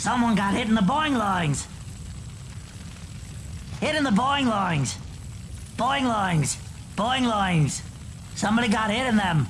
Someone got hit in the boing lines. Hit in the boing lines. Boing lines. Boing lines. Somebody got hit in them.